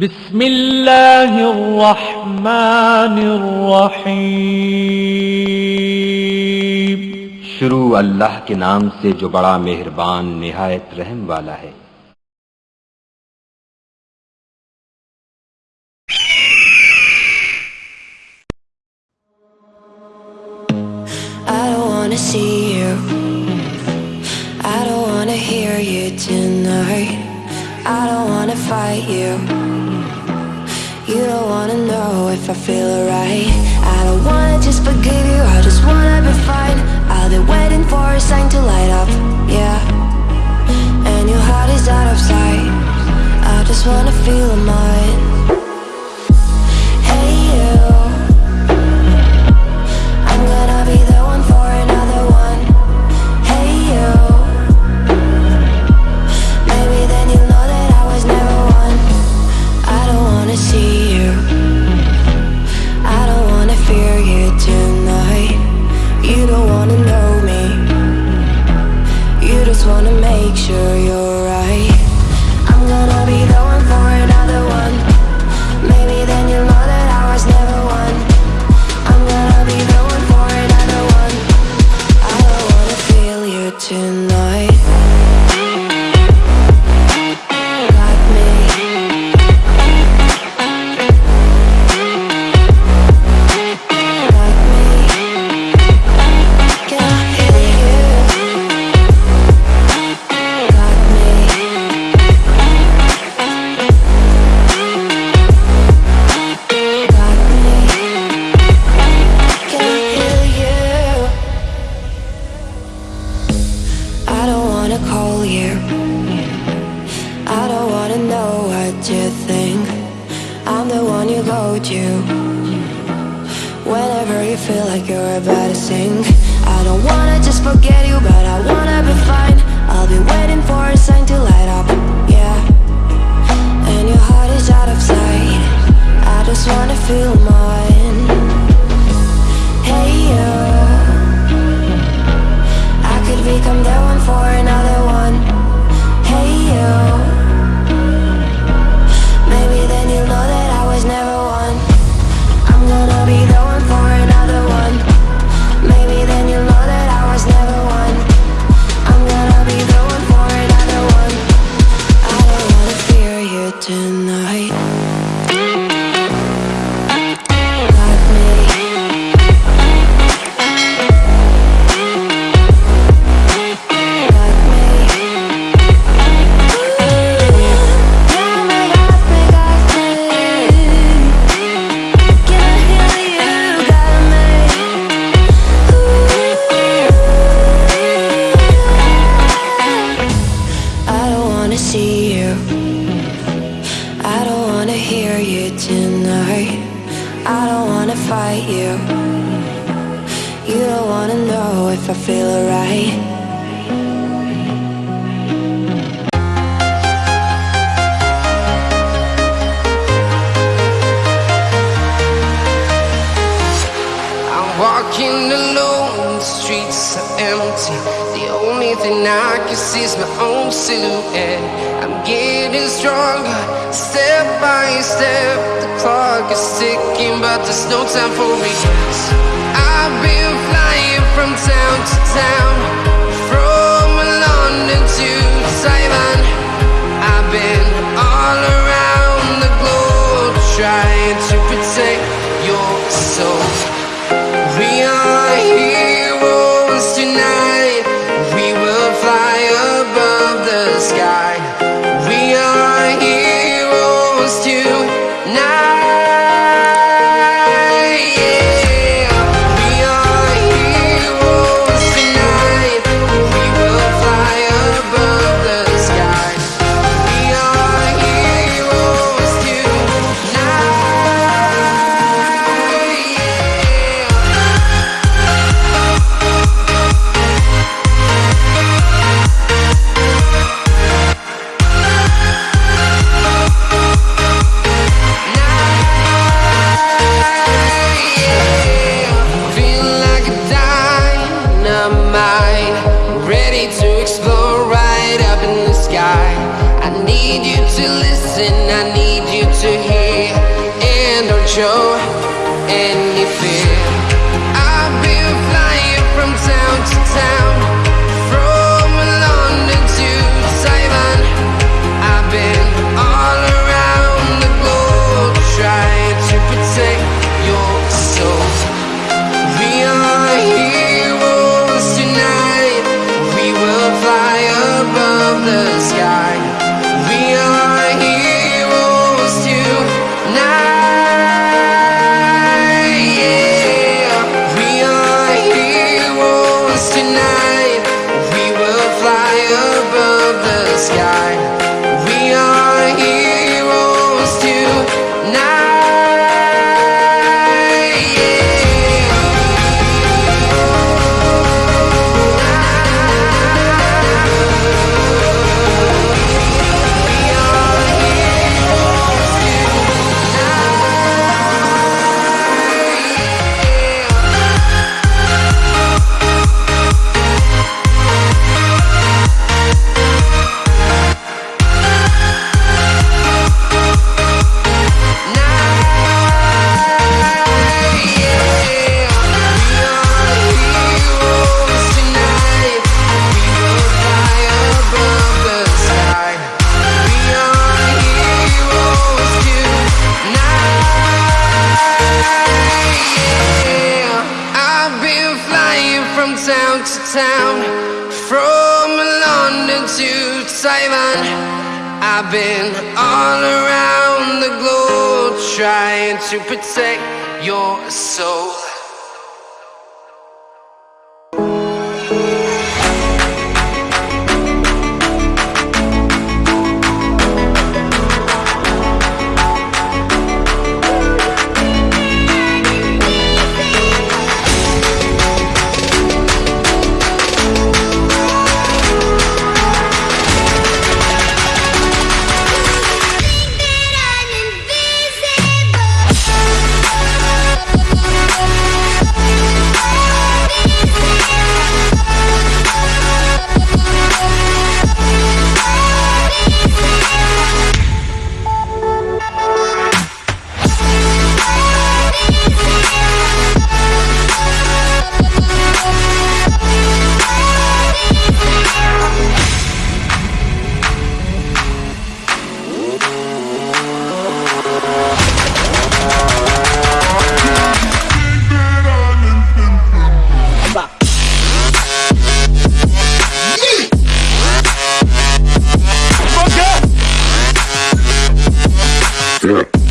بسم اللہ الرحمن الرحیم۔ شروع اللہ کے نام سے جو بڑا مہربان نہایت رحم والا ہے۔ I don't wanna I don't wanna fight you. You don't wanna know if I feel alright. I don't wanna just forgive you. I just wanna be fine. I've been waiting for a sign to light up. Yeah. And your heart is out of sight. I just wanna feel mine. One you go to. Whenever you feel like you're about to sink. I don't wanna just forget you, but I wanna be fine. I'll be waiting for a sign to light up. Yeah. And your heart is out of sight. I just wanna feel mine. I don't wanna hear you tonight. I don't wanna fight you. You don't wanna know if I feel alright. I'm walking alone, the streets are empty. Only I can see my own silhouette. I'm getting stronger, step by step. The clock is ticking, but there's no time for me. I've been flying from town to town, from London to Taiwan. I've been From London to Taiwan I've been all around the globe Trying to protect your soul. Yeah.